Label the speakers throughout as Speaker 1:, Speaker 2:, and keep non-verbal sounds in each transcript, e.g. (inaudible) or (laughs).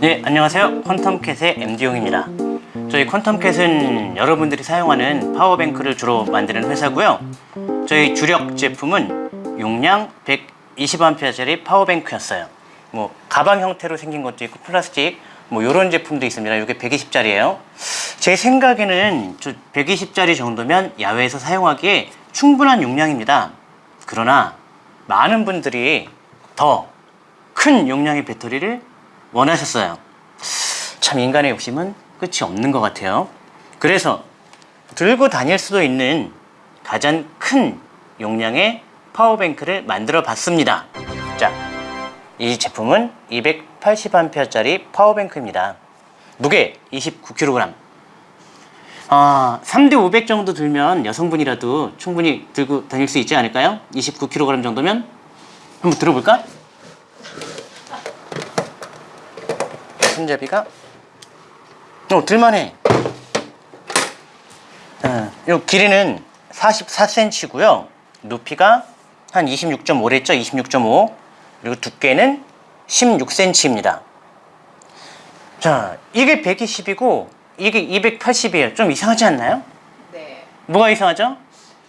Speaker 1: 네, 안녕하세요. 퀀텀캣의 MD용입니다. 저희 퀀텀캣은 여러분들이 사용하는 파워뱅크를 주로 만드는 회사고요. 저희 주력 제품은 용량 120A짜리 파워뱅크였어요. 뭐 가방 형태로 생긴 것도 있고 플라스틱 뭐 이런 제품도 있습니다. 이게 120짜리예요. 제 생각에는 120짜리 정도면 야외에서 사용하기에 충분한 용량입니다. 그러나 많은 분들이 더 큰 용량의 배터리를 원하셨어요. 참 인간의 욕심은 끝이 없는 것 같아요. 그래서 들고 다닐 수도 있는 가장 큰 용량의 파워뱅크를 만들어 봤습니다. 자, 이 제품은 280A짜리 파워뱅크입니다. 무게 29kg. 아, 3대 500 정도 들면 여성분이라도 충분히 들고 다닐 수 있지 않을까요? 29kg 정도면? 한번 들어볼까? 손잡이가 어, 들만해. 어, 요 길이는 44cm고요. 높이가 한 26.5랬죠? 26.5. 그리고 두께는 16cm입니다. 자, 이게 120이고 이게 280이에요. 좀 이상하지 않나요?
Speaker 2: 네.
Speaker 1: 뭐가 이상하죠?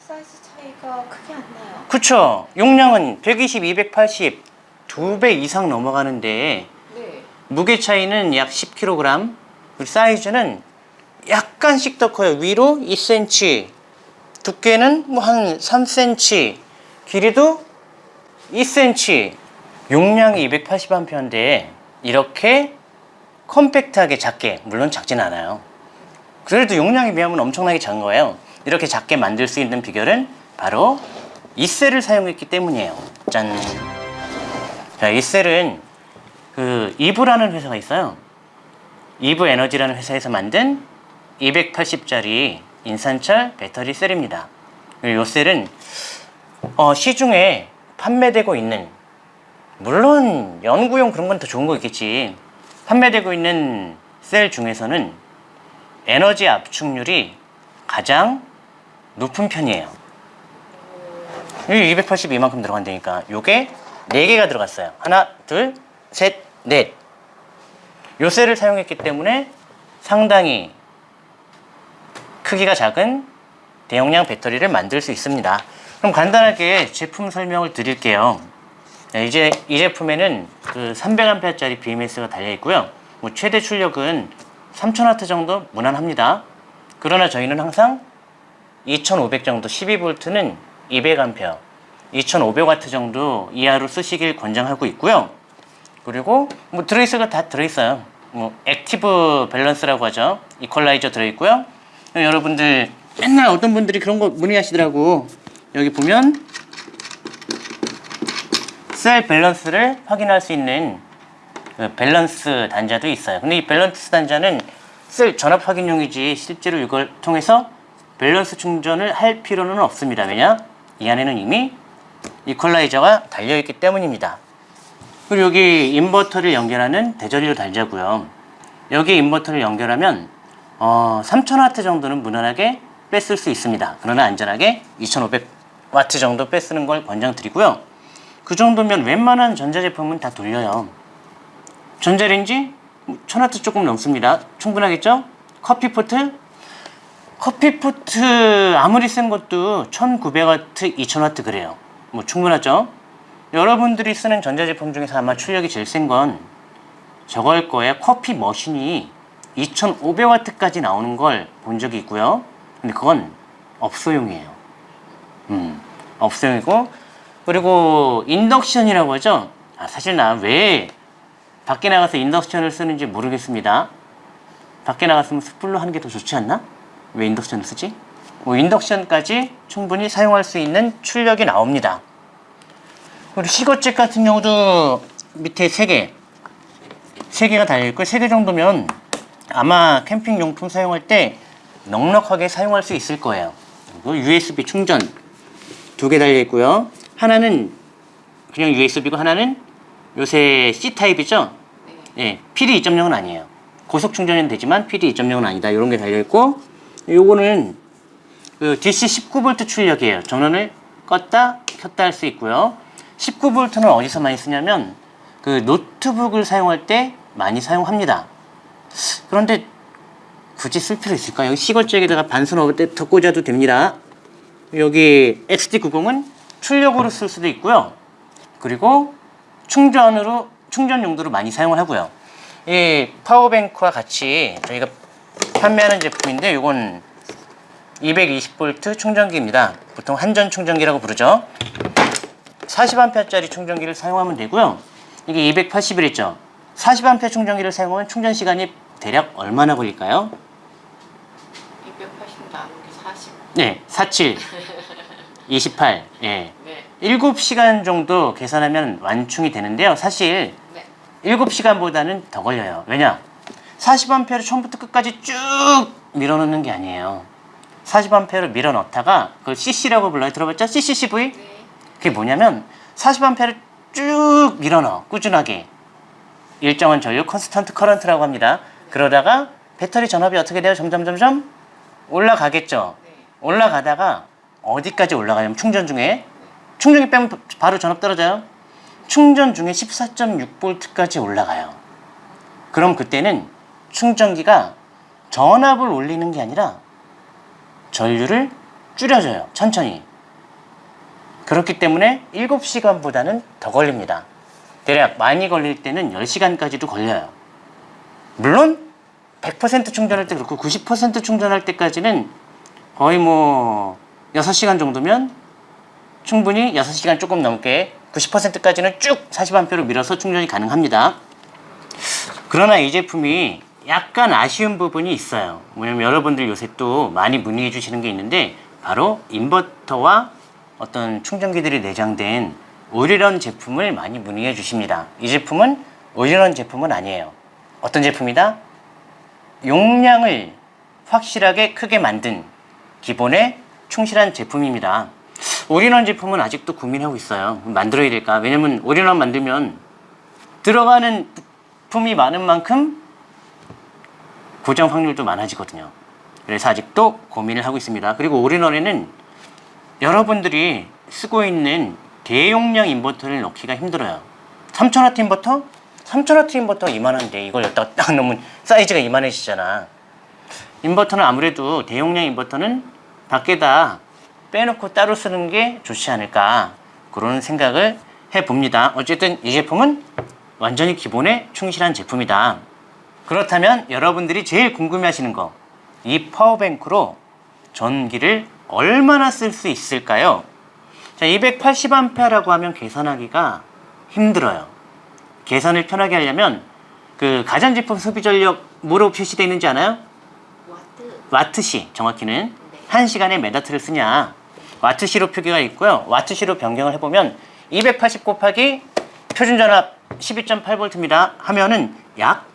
Speaker 2: 사이즈 차이가 크게 안 나요.
Speaker 1: 그쵸. 용량은 120, 280, 두 배 이상 넘어가는데
Speaker 2: 네.
Speaker 1: 무게 차이는 약 10kg, 그리고 사이즈는 약간씩 더 커요. 위로 2cm, 두께는 뭐 한 3cm, 길이도 2cm. 용량이 280A인데 이렇게 컴팩트하게 작게, 물론 작진 않아요. 그래도 용량에 비하면 엄청나게 작은 거예요. 이렇게 작게 만들 수 있는 비결은 바로 이 셀을 사용했기 때문이에요. 짠. 자, 이 셀은 그 이브라는 회사가 있어요. 이브 에너지라는 회사에서 만든 280짜리 인산철 배터리 셀입니다. 이 셀은 어, 시중에 판매되고 있는 물론 연구용 그런 건 더 좋은 거 있겠지. 판매되고 있는 셀 중에서는 에너지 압축률이 가장 높은 편이에요. 이 282만큼 들어간다니까. 요게 4개가 들어갔어요. 하나, 둘, 셋, 넷. 요 셀을 사용했기 때문에 상당히 크기가 작은 대용량 배터리를 만들 수 있습니다. 그럼 간단하게 제품 설명을 드릴게요. 네, 이제 이 제품에는 그 300A짜리 BMS가 달려 있고요. 뭐 최대 출력은 3000W 정도 무난합니다. 그러나 저희는 항상 2500 정도 12V는 200A 2500W 정도 이하로 쓰시길 권장하고 있고요. 그리고 뭐 들어있어가 다 들어있어요. 뭐 active balance라고 하죠. 이퀄라이저 들어있고요. 여러분들 맨날 어떤 분들이 그런 거 문의하시더라고. 여기 보면 셀 밸런스를 확인할 수 있는 그 밸런스 단자도 있어요. 근데 이 밸런스 단자는 셀 전압 확인용이지 실제로 이걸 통해서 밸런스 충전을 할 필요는 없습니다. 왜냐? 이 안에는 이미 이퀄라이저가 달려있기 때문입니다. 그리고 여기 인버터를 연결하는 대전류 단자고요. 여기 인버터를 연결하면 어, 3000W 정도는 무난하게 뺐을 수 있습니다. 그러나 안전하게 2500W 정도 뺐쓰는 걸 권장드리고요. 그 정도면 웬만한 전자제품은 다 돌려요. 전자레인지 1000W 조금 넘습니다. 충분하겠죠? 커피포트 커피포트 아무리 센 것도 1900W, 2000W 그래요. 뭐 충분하죠? 여러분들이 쓰는 전자제품 중에서 아마 출력이 제일 센 건 저걸 거예요. 커피 머신이 2500W까지 나오는 걸 본 적이 있고요. 근데 그건 업소용이에요. 음, 업소용이고 그리고 인덕션이라고 하죠. 아, 사실 나 왜 밖에 나가서 인덕션을 쓰는지 모르겠습니다. 밖에 나갔으면 숯불로 하는 게 더 좋지 않나? 왜 인덕션을 쓰지? 뭐 인덕션까지 충분히 사용할 수 있는 출력이 나옵니다. 그리고 시거잭 같은 경우도 밑에 3개 3개가 달려있고 3개 정도면 아마 캠핑 용품 사용할 때 넉넉하게 사용할 수 있을 거예요. 그리고 USB 충전 두 개 달려있고요. 하나는 그냥 USB고 하나는 요새 C타입이죠? 예, PD 2.0은 아니에요. 고속 충전은 되지만 PD 2.0은 아니다. 이런 게 달려있고 요거는 그 DC 19V 출력이에요. 전원을 껐다 켰다 할 수 있고요. 19V는 어디서 많이 쓰냐면 그 노트북을 사용할 때 많이 사용합니다. 그런데 굳이 쓸 필요 있을까요? 여기 시골잭에다가 반선 어댑터 꽂아도 됩니다. 여기 XT90은 출력으로 쓸 수도 있고요. 그리고 충전으로 충전 용도로 많이 사용을 하고요. 이 파워뱅크와 같이 저희가 판매하는 제품인데 이건 220V 충전기입니다. 보통 한전 충전기라고 부르죠. 40A짜리 충전기를 사용하면 되고요. 이게 281있죠. 40A 충전기를 사용하면 충전 시간이 대략 얼마나 걸릴까요?
Speaker 2: 280 나누기 40.
Speaker 1: 네, 47, 28, (laughs) 예.
Speaker 2: 네.
Speaker 1: 7시간 정도 계산하면 완충이 되는데요. 사실
Speaker 2: 네.
Speaker 1: 7시간보다는 더 걸려요. 왜냐? 40A를 처음부터 끝까지 쭉 밀어넣는 게 아니에요. 40A를 밀어넣다가 그걸 CC라고 불러요. 들어봤죠? CCCV?
Speaker 2: 네.
Speaker 1: 그게 뭐냐면 40A를 쭉 밀어넣어. 꾸준하게. 일정한 전류 constant current라고 합니다. 그러다가 배터리 전압이 어떻게 돼요? 점점 점점 올라가겠죠.
Speaker 2: 네.
Speaker 1: 올라가다가 어디까지 올라가냐면 충전 중에 충전기 빼면 바로 전압 떨어져요. 충전 중에 14.6V까지 올라가요. 그럼 그때는 충전기가 전압을 올리는 게 아니라 전류를 줄여줘요. 천천히. 그렇기 때문에 7시간보다는 더 걸립니다. 대략 많이 걸릴 때는 10시간까지도 걸려요. 물론 100% 충전할 때 그렇고 90% 충전할 때까지는 거의 뭐 6시간 정도면 충분히 6시간 조금 넘게 90%까지는 쭉 40A로 밀어서 충전이 가능합니다. 그러나 이 제품이 약간 아쉬운 부분이 있어요. 왜냐면 여러분들 요새 또 많이 문의해 주시는 게 있는데 바로 인버터와 어떤 충전기들이 내장된 올인원 제품을 많이 문의해 주십니다. 이 제품은 올인원 제품은 아니에요. 어떤 제품이다? 용량을 확실하게 크게 만든 기본에 충실한 제품입니다. 올인원 제품은 아직도 고민하고 있어요. 만들어야 될까? 왜냐면 올인원 만들면 들어가는 부품이 많은 만큼 고장 확률도 많아지거든요. 그래서 아직도 고민을 하고 있습니다. 그리고 all-in-one에는 여러분들이 쓰고 있는 대용량 인버터를 넣기가 힘들어요. 3000W 인버터? 3000W 인버터 이만한데 이걸 여기다가 딱 넣으면 사이즈가 이만해지잖아. 인버터는 아무래도 대용량 인버터는 밖에다 빼놓고 따로 쓰는 게 좋지 않을까 그런 생각을 해봅니다. 어쨌든 이 제품은 완전히 기본에 충실한 제품이다. 그렇다면 여러분들이 제일 궁금해하시는 거, 이 power bank로 전기를 얼마나 쓸 수 있을까요? 자, 280A라고 하면 계산하기가 힘들어요. 계산을 편하게 하려면 그 가전제품 소비 전력 뭐로 표시되어 있는지 아나요?
Speaker 2: 와트.
Speaker 1: 와트시 정확히는 한 시간에 몇 와트를 쓰냐 와트시로 표기가 있고요 와트시로 변경을 해보면 280 곱하기 표준전압 12.8V입니다 하면은 약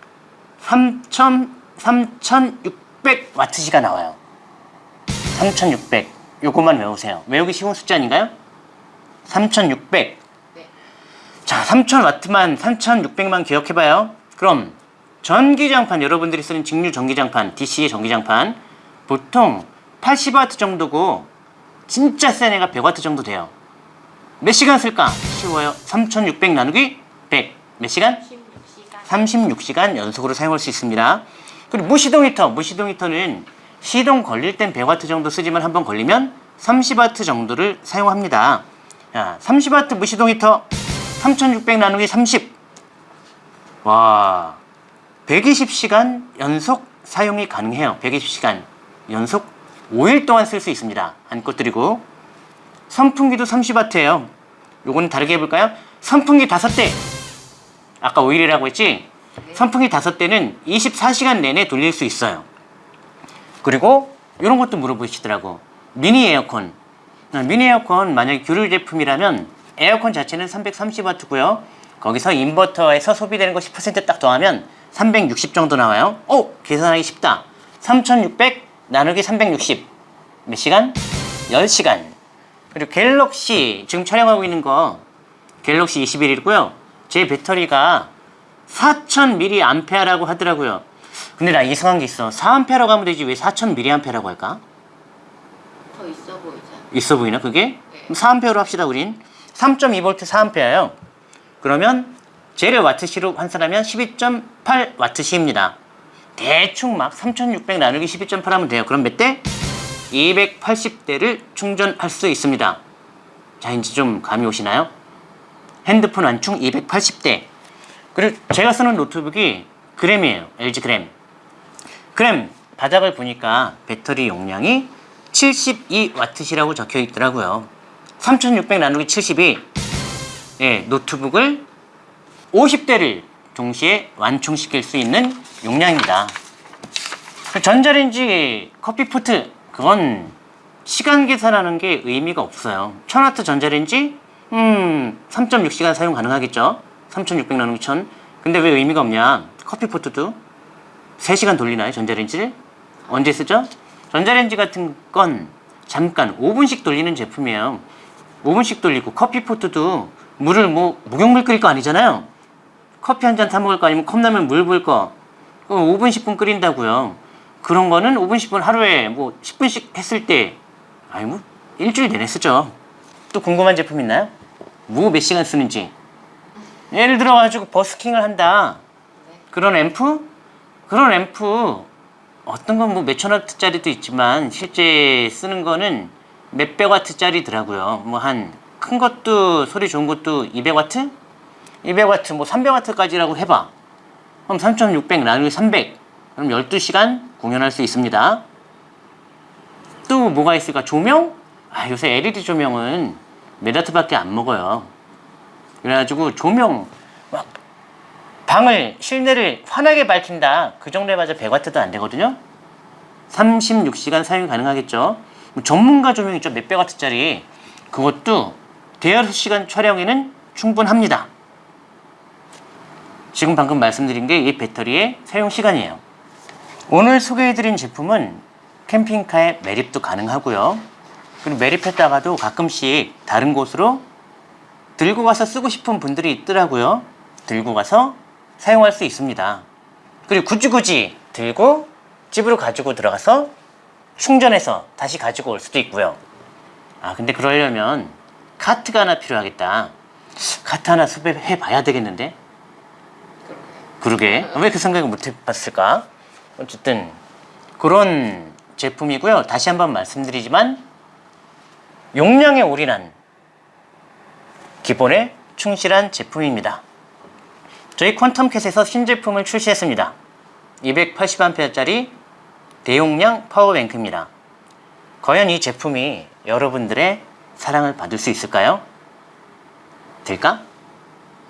Speaker 1: 3,000, 3,600 와트시가 나와요 3,600 요것만 외우세요 외우기 쉬운 숫자 아닌가요? 3,600
Speaker 2: 네.
Speaker 1: 자, 3000와트만 3600만 기억해봐요. 그럼 전기장판 여러분들이 쓰는 직류 전기장판 DC 전기장판 보통 80와트 정도고 진짜 센 애가 100와트 정도 돼요. 몇 시간 쓸까? 쉬워요. 3600 나누기 100. 몇 시간?
Speaker 2: 16시간.
Speaker 1: 36시간 연속으로 사용할 수 있습니다. 그리고 무시동 히터, 무시동 히터는 시동 걸릴 땐 100와트 정도 쓰지만 한번 걸리면 30와트 정도를 사용합니다. 자, 30와트 무시동 히터 3600 나누기 30. 와, 120시간 연속 사용이 가능해요. 120시간 연속 5일 동안 쓸 수 있습니다. 안고 드리고 선풍기도 30와트예요. 요거는 다르게 해볼까요? 선풍기 5대. 아까 5일이라고 했지? 선풍기 5대는 24시간 내내 돌릴 수 있어요. 그리고 이런 것도 물어보시더라고. 미니 에어컨. 아, 미니 에어컨 만약에 규율 제품이라면 에어컨 자체는 330W고요. 거기서 인버터에서 소비되는 거 10%딱 더하면 360 정도 나와요. 오! 계산하기 쉽다. 3600 나누기 360. 몇 시간? 10시간. 그리고 갤럭시 지금 촬영하고 있는 거 갤럭시 21이고요. 제 배터리가 4000mAh라고 하더라고요. 근데 나 이상한 게 있어. 4A라고 하면 되지 왜 4000mAh라고 할까?
Speaker 2: 더 있어 보이잖아.
Speaker 1: 있어 보이나 그게?
Speaker 2: 네.
Speaker 1: 그럼 4A로 합시다 우린 3.2V 4A예요 그러면 젤을 와트시로 환산하면 12.8 와트시입니다. 대충 막 3600 나누기 12.8 하면 돼요. 그럼 몇 대? 280대를 충전할 수 있습니다. 자, 이제 좀 감이 오시나요? 핸드폰 완충 280대. 그리고 제가 쓰는 노트북이 그램이에요. LG 그램. 그램 바닥을 보니까 배터리 용량이 72와트시라고 적혀 있더라고요. 3600 나누기 72. 예, 노트북을 50대를 동시에 완충시킬 수 있는 용량입니다. 그 전자레인지 커피포트 그건 시간 계산하는 게 의미가 없어요. 1000W 전자레인지 음 3.6시간 사용 가능하겠죠. 3600 나누기 1000. 근데 왜 의미가 없냐? 커피포트도 3시간 돌리나요 전자레인지를? 언제 쓰죠? 전자레인지 같은 건 잠깐 5분씩 돌리는 제품이에요. 5분씩 돌리고 커피포트도 물을 뭐 목욕물 끓일 거 아니잖아요. 커피 한 잔 타 먹을 거 아니면 컵라면 물 부을 거 그럼 5분 10분 끓인다고요. 그런 거는 5분 10분 하루에 뭐 10분씩 했을 때 아니 뭐 일주일 내내 쓰죠. 또 궁금한 제품 있나요? 뭐 몇 시간 쓰는지. 예를 들어 가지고 버스킹을 한다. 그런 앰프? 그런 앰프 어떤 건 뭐 몇천 와트짜리도 있지만 실제 쓰는 거는 몇백 와트짜리더라고요. 뭐 한 큰 것도 소리 좋은 것도 200 와트? 200 와트 뭐 300 와트까지라고 해봐. 그럼 3600 나누기 300. 그럼 12시간 공연할 수 있습니다. 또 뭐가 있을까? 조명? 아, 요새 LED 조명은 몇 와트밖에 안 먹어요. 그래가지고 조명 막 방을 실내를 환하게 밝힌다. 그 정도 해봐야 100와트도 안 되거든요. 36시간 사용이 가능하겠죠. 뭐 전문가 조명 있죠. 몇백 와트짜리. 그것도 대여섯 시간 촬영에는 충분합니다. 지금 방금 말씀드린 게 이 배터리의 사용 시간이에요. 오늘 소개해드린 제품은 캠핑카에 매립도 가능하고요. 그리고 매립했다가도 가끔씩 다른 곳으로 들고 가서 쓰고 싶은 분들이 있더라고요. 들고 가서 사용할 수 있습니다. 그리고 굳이 굳이 들고 집으로 가지고 들어가서 충전해서 다시 가지고 올 수도 있고요. 아 근데 그러려면 카트가 하나 필요하겠다. 카트 하나 섭외해 봐야 되겠는데? 그러게 왜 그 생각을 못 해봤을까? 어쨌든 그런 제품이고요. 다시 한번 말씀드리지만 용량에 올인한 기본에 충실한 제품입니다. 저희 퀀텀캣에서 신제품을 출시했습니다. 280A짜리 대용량 파워뱅크입니다. 과연 이 제품이 여러분들의 사랑을 받을 수 있을까요? 될까?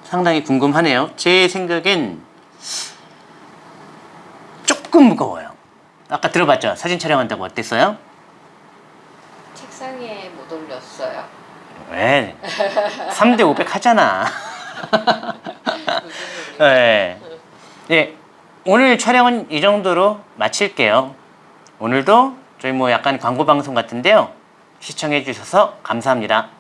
Speaker 1: 상당히 궁금하네요. 제 생각엔 조금 무거워요. 아까 들어봤죠? 사진 촬영한다고 어땠어요?
Speaker 2: 책상에 못 올렸어요.
Speaker 1: 왜? 3대 500 하잖아. (laughs) 네. 네. 오늘 촬영은 이 정도로 마칠게요. 오늘도 저희 뭐 약간 광고 방송 같은데요. 시청해 주셔서 감사합니다.